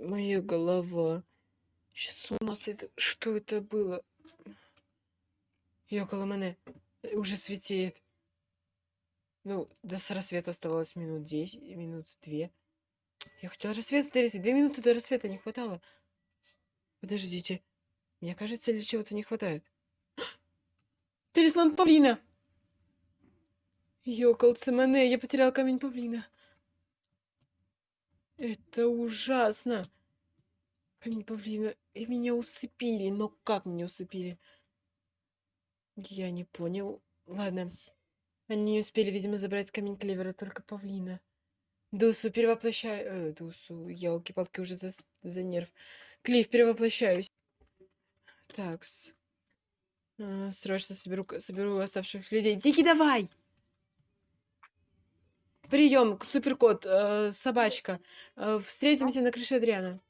моя голова. С ума сойду. Что это было? И около мене уже светеет. Ну, до рассвета оставалось минут 10, минут две. Я хотела рассвет встретить. Две минуты до рассвета не хватало. Подождите. Мне кажется, или чего-то не хватает. Талисман павлина! Ёкалце мене, я потерял камень павлина. Это ужасно. Камень павлина. И меня усыпили. Но как меня усыпили? Я не понял. Ладно. Они не успели, видимо, забрать камень клевера, только павлина. Дусу, перевоплощаю... Э, Дусу, елки-палки, уже за, за нерв. Клифф, перевоплощаюсь. Так, а, срочно соберу, соберу оставшихся людей. Дики, давай! Прием, суперкот, э, собачка. Э, встретимся на крыше Адриана.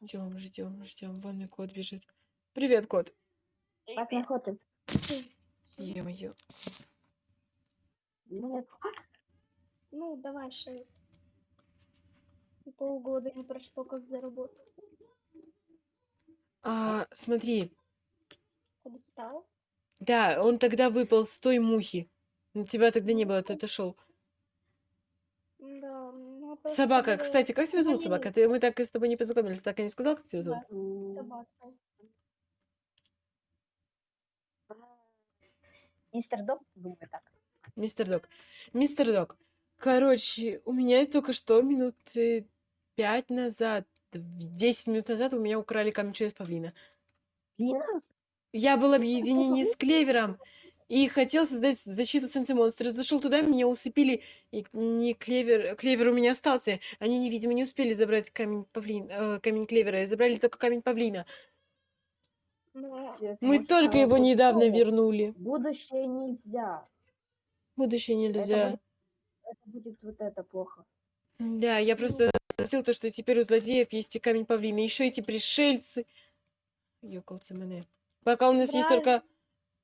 Ждем, ждем, ждем. Вон и кот бежит. Привет, кот. Как охота? Е-мое. Нет. Ну, давай шесть. И полгода не прошло, как заработал. А, смотри. Подстал? Да, он тогда выпал с той мухи. На тебя тогда не было, ты отошел. Да. Ну, а просто Собака, было кстати, как тебя зовут, собака? Ты, мы так и с тобой не познакомились, так и не сказал, как тебя зовут? Собака. Мистер Док, думаю так. Мистер Док. Мистер Док. Короче, у меня только что минут э, пять назад, 10 минут назад у меня украли камень через павлина. Лина? Я был в объединении с Клевером и хотел создать защиту Сенси-монстра. Зашел туда, меня усыпили, и не Клевер... Клевер у меня остался. Они, не, видимо, не успели забрать камень, павлин... э, камень Клевера, и забрали только камень павлина. Ну, Мы только его недавно вернули. Будущее нельзя. Будущее Это нельзя. будет, это будет вот это плохо. Да, я просто спросил то, что теперь у злодеев есть и камень павлина. Еще эти пришельцы. Ёкалцы мене. Пока у нас есть Правильно. только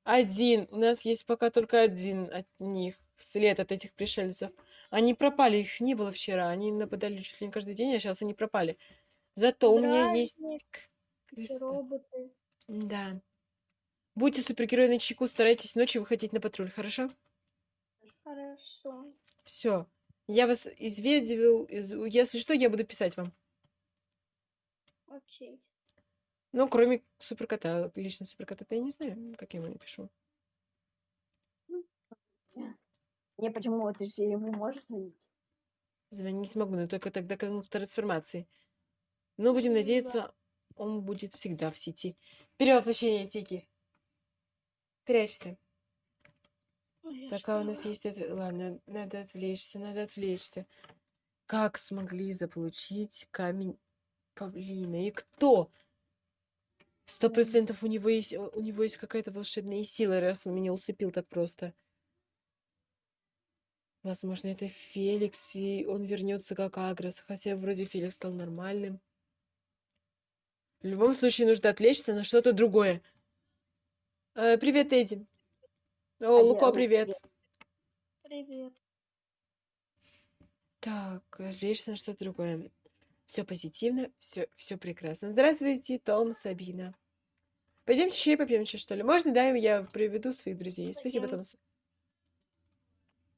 один. У нас есть пока только один от них. След от этих пришельцев. Они пропали, их не было вчера. Они нападали чуть ли не каждый день, а сейчас они пропали. Зато у меня есть роботы. Да. Будьте супергерой на чеку, старайтесь ночью выходить на патруль, хорошо? Хорошо. Все. Я вас изведил. из- Если что, я буду писать вам. Окей. Ну, кроме суперкота. Лично суперкота я не знаю, как я ему напишу. Не, почему ты же ему можешь звонить? Звонить смогу, но только тогда, когда он в трансформации. Но будем Ну надеяться, он будет всегда в сети. Перевоплощение Тики. Прячься. Ой, Пока у нас есть это... Ладно, надо отвлечься, надо отвлечься. Как смогли заполучить камень павлина? И кто? Сто процентов у него есть, у у него есть какая-то волшебная сила, раз он меня усыпил так просто. Возможно, это Феликс, и он вернется как Агрос, хотя вроде Феликс стал нормальным. В любом случае нужно отвлечься на что-то другое. Э, привет, Эдди. О, А Луко, Лу, привет. Привет. Так, отвлечься на что-то другое. Все позитивно, все, все прекрасно. Здравствуйте, Том, Сабина. Пойдемте чай попьем, чай, что ли? Можно, да, я приведу своих друзей. Спасибо. Том.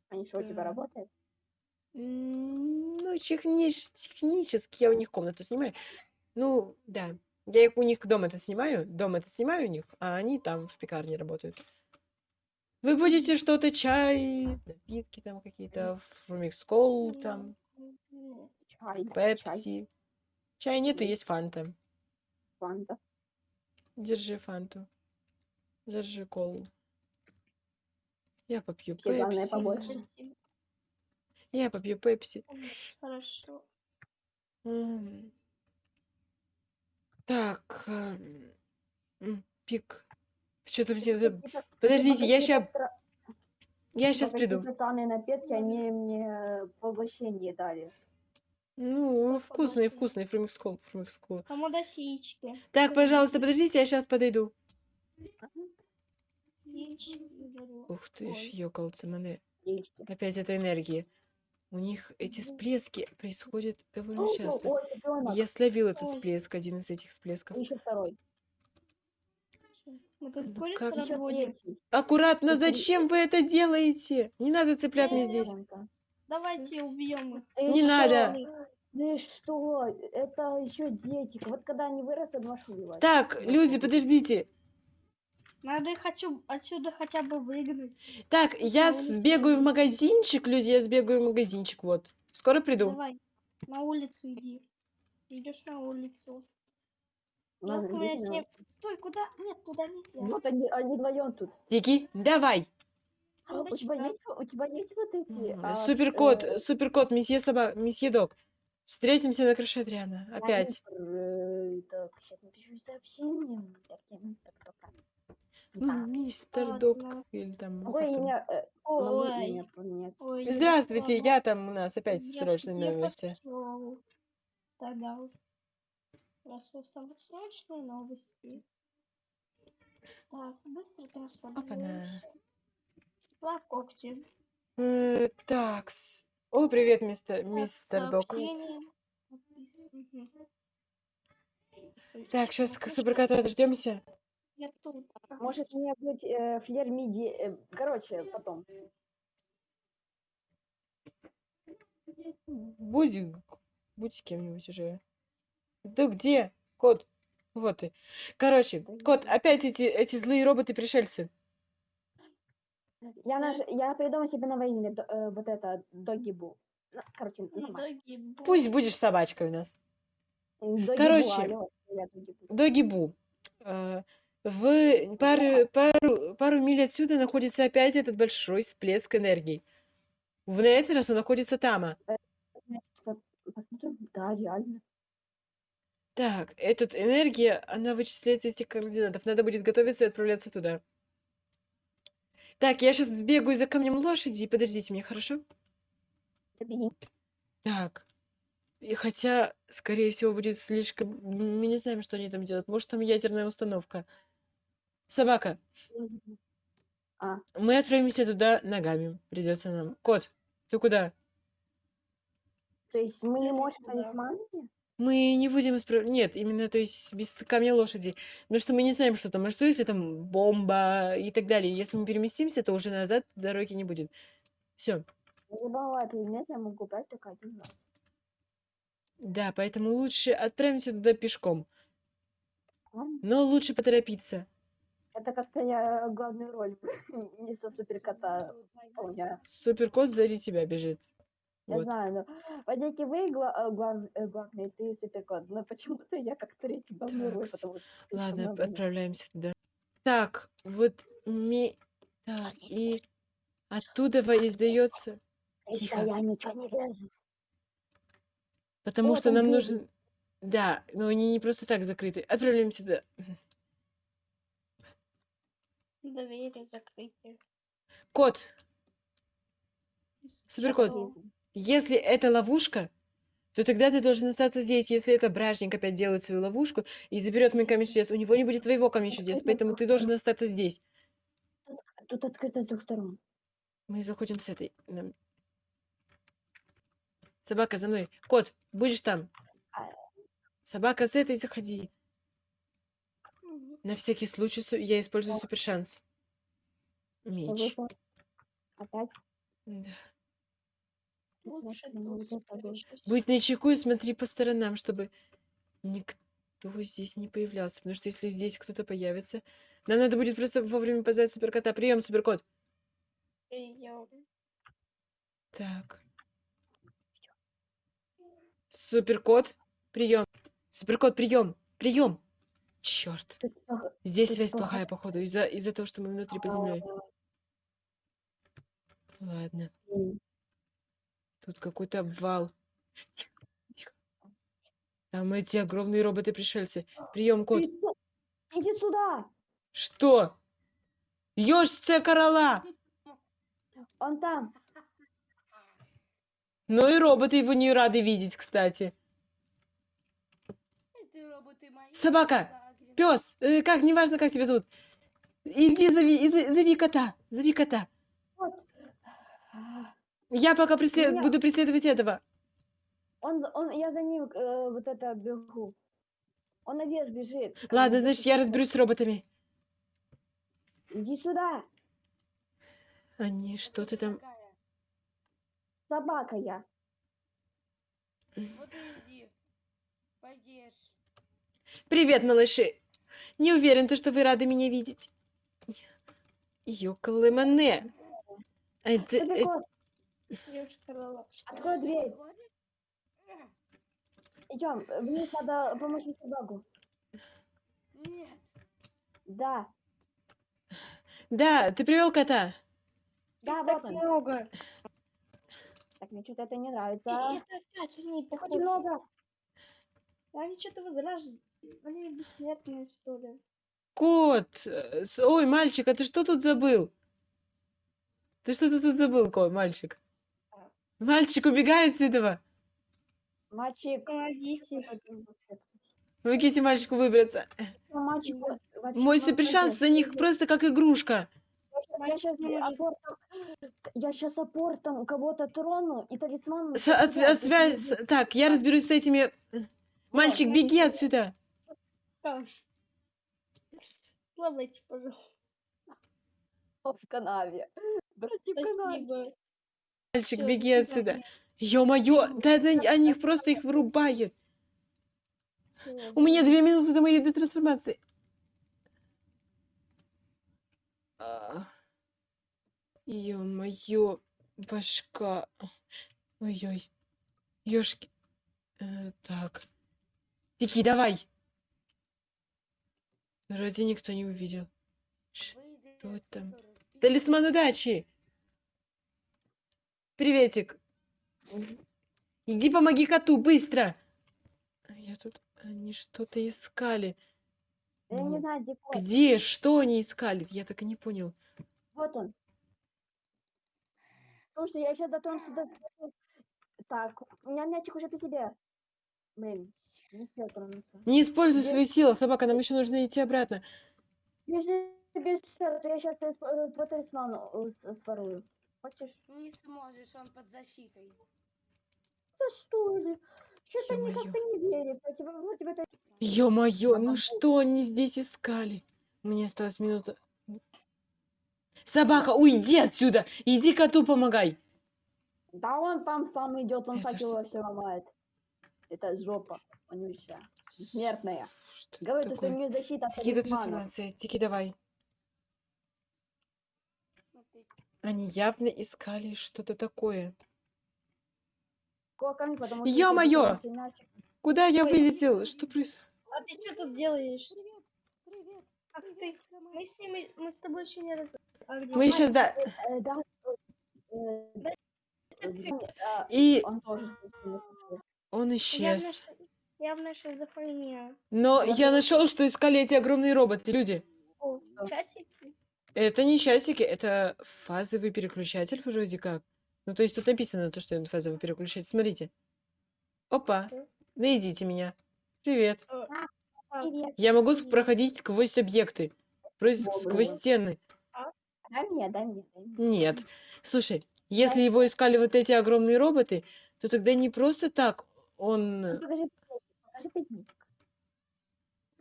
Они что, у тебя работают? Ну, технич- технически я у них комнату снимаю. Ну, да. Я их у них дом это снимаю, дом это снимаю у них, а они там в пекарне работают. Вы будете что-то, чай, напитки там какие-то, фрумикс-кол там, Чай. Пепси. Чая нету, М. есть фанта. Фанта. Держи фанту. Держи колу. Я попью Тебе главное пепси. побольше. Спасибо. Я попью пепси. Хорошо. М. Так. эм, м, Пик. Что-то мне... надо- Какие-то- Подождите, я ща- стра- Я сейчас приду. Какие-то странные напитки, они мне поглощение дали. Ну, Как вкусный, фрумикс-кол, фрумикс-кол. Комодосички. Так, пожалуйста, подождите, я сейчас подойду. Ух ты ж, ёкалцы мене. Опять эта энергия. У них эти всплески происходят довольно часто. Я словил этот всплеск, один из этих всплесков. Еще второй. Мы тут Ну как. Аккуратно, зачем вы это делаете? Не надо цыплят мне здесь. Давайте убьем их. Ты Не что? надо. Ты что? Это еще дети. Вот когда они вырастут, можешь убивать. Так, люди, подождите. Надо их отсю- отсюда хотя бы выгнать. Так, я сбегаю в магазинчик, люди, я сбегаю в магазинчик, вот. Скоро приду. Давай, на улицу иди. Идешь на улицу. Ладно, Только я себе- на- Стой, куда? Нет, туда нельзя. Вот они, они вдвоем тут. Тики, давай. А, У тебя есть, у тебя есть вот эти? а, Суперкот, э, суперкот, месье собак, месье дог. Встретимся на крыше Адриана. Опять. Так, сейчас напишу сообщение. Я-. Ну, мистер Ладно. или там. ну, э, Ой, поменять. ой, я Здравствуйте, я там у нас опять Я- срочные я новости. Тогда уж. Раз у вас там срочные новости. Так, быстро трансформируемся. Два когти. Э, Такс. О, привет, мистер, мистер. Стой, Так, сейчас суперкота дождемся. Я тут. Ага. Может мне быть э, флер миди, э, короче, потом. Будь, будь с кем-нибудь уже. Да где? Кот. Вот ты. Короче, кот, опять эти, эти злые роботы-пришельцы. Я, наш, я придумал себе новое имя, до- э, вот это, Догибу. Ну, короче, нормально. Ноги бу- Пусть будешь собачкой у нас. Догибу, короче, алло, я Догибу. Догибу. Э, В пару, пару, пару миль отсюда находится опять этот большой всплеск энергии. В на этот раз он находится там. Посмотрим, да, реально. Так, эта энергия, она вычисляется из этих координатов. Надо будет готовиться и отправляться туда. Так, я сейчас сбегаю за камнем лошади. Подождите меня, хорошо? Забери. Так. И хотя, скорее всего, будет слишком... м, Мы не знаем, что они там делают. Может, там ядерная установка. Собака, А, мы отправимся туда ногами. Придется нам. Кот, ты куда? то есть мы не можем талисманами? Мы не будем исправлять... Нет, именно, то есть, без камня лошади. Потому что мы не знаем, что там. А что, если там бомба и так далее? Если мы переместимся, то уже назад дороги не будет. Все. Любого предмета я могу брать только один раз. Да, поэтому лучше отправимся туда пешком. Но лучше поторопиться. Это как-то я главную роль вместо суперкота. Суперкот сзади тебя бежит. Я Вот. знаю, но вроде вы гла- э, глав- э, главный, ты суперкот, но почему-то я как третий Такс. потому что Ладно, много отправляемся туда. Так, вот ми... Так, и оттуда во- издается... Тихо. Я ничего не вижу. Потому О, что нам двери. нужен... Да, но они не просто так закрыты. Отправляемся туда. Двери закрыты. Кот, суперкот, Что? Если это ловушка, то тогда ты должен остаться здесь. Если это бражник опять делает свою ловушку и заберет мой камень чудес, у него не будет твоего камня чудес, поэтому ты должен остаться здесь. Тут открыто с двух сторон. Мы заходим с этой. Собака, за мной. Кот, будешь там? А. Собака, с этой заходи. На всякий случай я использую супер шанс. Меч. Опять. Да. Лучше Смотри, ну, тут вот это вот. спрячусь. Будь начеку и смотри по сторонам, чтобы никто здесь не появлялся. Потому что если здесь кто-то появится, нам надо будет просто вовремя позвать суперкота. Прием, суперкот. Так. Суперкот, прием. Суперкот, прием. Прием. Черт. Здесь Тут связь плохая, походу, из-за из-за того, что мы внутри под землей. А, Ладно. Тут какой-то обвал. Там эти огромные роботы-пришельцы. Прием, кот. Иди сю- Иди сюда! Что? Ёжце корола! Он там! Ну и роботы его не рады видеть, кстати. Собака! Пес! как, неважно, как тебя зовут. Иди, зови, зови кота. Зови кота. Вот. Я пока преслед- Меня- буду преследовать этого. Он, он, я за ним э, вот это бегу. Он наверх бежит. Ладно, значит, я разберусь с роботами. Иди сюда, Они, что ты там... Собака я. Вот иди. Поешь. Привет, малыши. Не уверен, то, что вы рады меня видеть. Ёкалымане. Это, Супер э, кот, Девушка Лола. открой дверь. Идем, вниз надо помочь собаку. Нет. Да, да, ты привел кота. да, вот он. много. Так, мне что-то это не нравится. это опять они Так очень много. Они что-то возражают. Они бессмертные, что ли. Кот. э, Ой, мальчик, а ты что тут забыл? Ты что ты тут забыл, кот, мальчик? Мальчик, убегай отсюда. Мальчик. Помогите. Помогите мальчику выбраться. Мальчик, Мой вот супер шанс это. на них просто как игрушка. Я сейчас апортом, я сейчас апортом кого-то трону и талисман. С- от- от связь- сюда. Так, я разберусь с этими. Мальчик, беги отсюда. Плавайте, пожалуйста. в канаве. Братья в канаве. Спасибо. Мальчик, Всё, беги отсюда. Ё-моё, да это они их просто их вырубает. У меня две минуты до моей детрансформации. А. Ё-моё, башка. Ой-ой. Ёшки. Э, так. Тики, давай. Вроде никто не увидел. Что там? Талисман удачи. Приветик. Иди помоги коту, быстро. Я тут... Они что-то искали. Я не Ну, знаю, где кот. Где? Что они искали? Я так и не понял. Вот он. Слушай, я сейчас дотронусь до... Так, у меня мячик уже при себе. Блин, не успел тронуться. Не используй Где? свои силы, собака, нам еще нужно идти обратно. Бежи, бежи, я сейчас твой талисман э, с- сворую. Хочешь? Не сможешь, он под защитой. Да что ли? Что-то Ё-моё. никак-то не верится. Тебе, ну, тебе это... Ё-моё, ну что они здесь искали? У меня осталась минута. Собака, уйди отсюда! Иди коту помогай! Да он там сам идет, он факел все ломает. Это жопа, вонючая. Смертная. Что Говорит, что у такое? нее защита от. Тики, давай. Ну ты Они явно искали что-то такое. Мне, потому что Ё-моё! Куда я вылетел? Что происходит? А ты что тут делаешь? Привет, привет, Ах ты, мы с ними, мы с тобой еще не раз... А где Мы сейчас, да. Э, э, э, И он тоже он исчез. явно шизофрения. Но Я нашел, что искали эти огромные роботы, люди. Часики? Это не часики, это фазовый переключатель вроде как. Ну, то есть тут написано то, что это фазовый переключатель. Смотрите. Опа. Что? Найдите меня. Привет. А, Привет. Я могу Мгм. проходить сквозь объекты. Прос- Во, Сквозь во. стены. Мне, дай мне, дай мне. Нет. Слушай, если его искали вот эти огромные роботы, то тогда не просто так он... Ну, Покажи, покажи пятничек.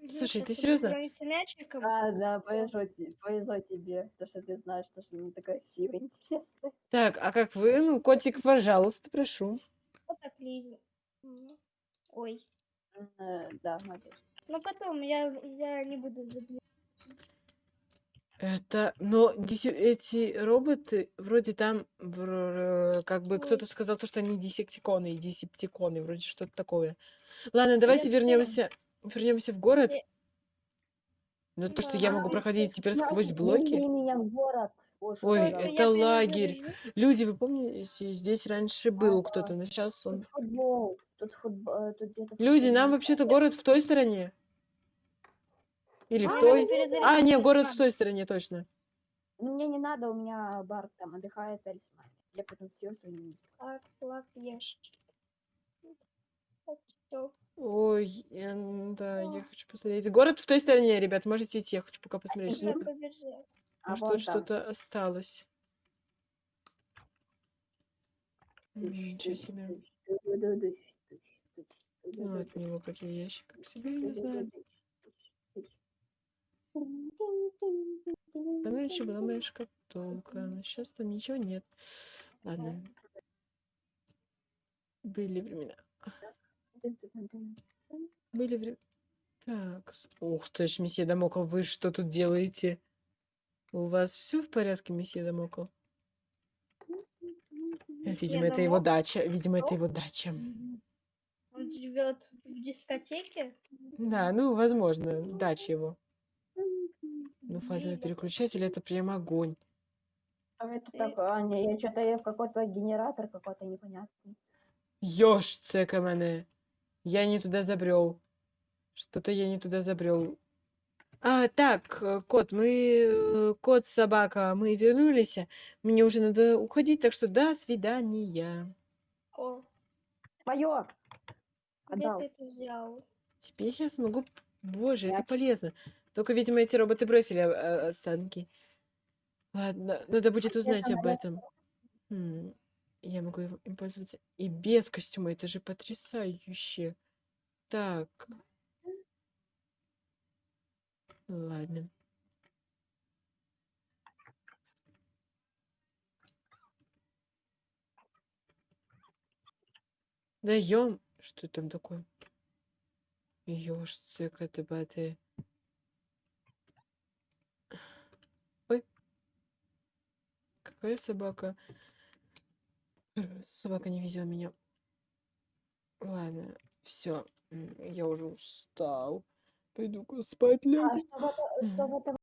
Слушай, ты серьезно? мячиком. А, да, повезло тебе, повезло тебе, то, что ты знаешь, то, что она такая красивая, интересная. Так, а как вы? Ну, котик, пожалуйста, прошу. Вот так, Лиза. Ой. Э, Да, молодец. Ну потом я, я не буду. Это, но эти роботы, вроде там, вр- как бы кто-то сказал, то, что они десептиконы и десептиконы, вроде что-то такое. Ладно, давайте вернемся, вернемся в город. Я- Но то, что я а могу проходить теперь сквозь блоки. меня в город. Ой, Ну, это я лагерь. Люди, вы помните, здесь раньше был кто-то, но сейчас он... Тут футбол, тут футбол, тут где-то Люди, нам вообще-то город в той стороне. Или в А, той. надо перезарядить А, не, город в той стороне, точно. Ну, Мне не надо, у меня бар там отдыхает талисман. Я потом все сегодня Так, лак, ешь. Так, всё. Да, я хочу посмотреть. Город в той стороне, ребят, можете идти, я хочу пока посмотреть. Я что- побежала. А Может, вон тут что-то осталось. Ничего себе. Ну, от него какие ящик к себе, не знаю. Там раньше была моя шкатулка, но сейчас там ничего нет. Ладно. Были времена. Были времена. Так. Ух ты ж, месье Дамокл, вы что тут делаете? У вас все в порядке, месье Дамокл? Видимо, это его дача. Видимо, это его дача. Он живет в дискотеке? Да, ну, возможно, дача его. Ну, фазовый переключатель это прям огонь. А это такое, а, не, я что-то я в какой-то генератор какой-то непонятный. Ёж, цека мене. Я не туда забрел. Что-то я не туда забрел. А, так, э, кот, мы... э, Кот, собака, мы вернулись. Мне уже надо уходить, так что до свидания. О, Мое! где Отдал. ты это взял? Теперь я смогу... Боже, это Я- полезно. Только, видимо, эти роботы бросили э, останки. Ладно, надо будет узнать об этом. М, Я могу им пользоваться и без костюма. Это же потрясающе. Так. Ладно. Даем. Что там такое? Ёж, цыка ты баты. Ой. Какая собака? Собака не везет меня. Ладно, все. Я уже устал. Пойду-ка спать А лягу. что в, это- что в этом